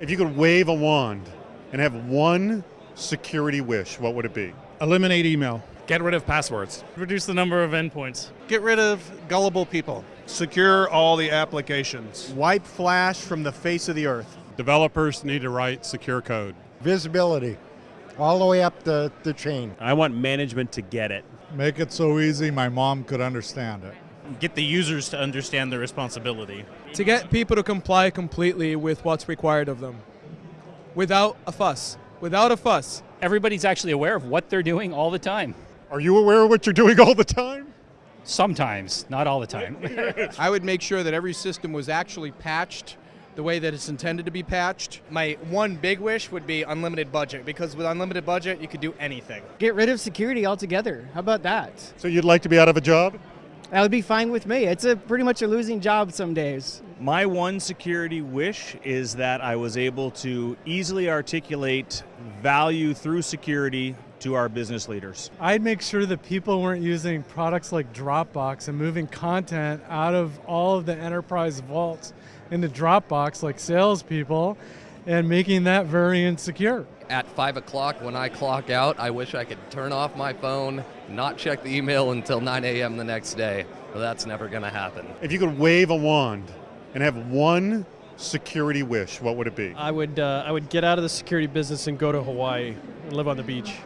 If you could wave a wand and have one security wish, what would it be? Eliminate email. Get rid of passwords. Reduce the number of endpoints. Get rid of gullible people. Secure all the applications. Wipe Flash from the face of the earth. Developers need to write secure code. Visibility, all the way up the, the chain. I want management to get it. Make it so easy my mom could understand it. Get the users to understand their responsibility. To get people to comply completely with what's required of them. Without a fuss. Without a fuss. Everybody's actually aware of what they're doing all the time. Are you aware of what you're doing all the time? Sometimes, not all the time. I would make sure that every system was actually patched the way that it's intended to be patched. My one big wish would be unlimited budget because with unlimited budget, you could do anything. Get rid of security altogether. How about that? So you'd like to be out of a job? That would be fine with me. It's a pretty much a losing job some days. My one security wish is that I was able to easily articulate value through security to our business leaders. I'd make sure that people weren't using products like Dropbox and moving content out of all of the enterprise vaults into Dropbox like salespeople and making that very insecure. At 5 o'clock when I clock out, I wish I could turn off my phone, not check the email until 9 a.m. the next day. But that's never going to happen. If you could wave a wand and have one security wish, what would it be? I would, uh, I would get out of the security business and go to Hawaii and live on the beach.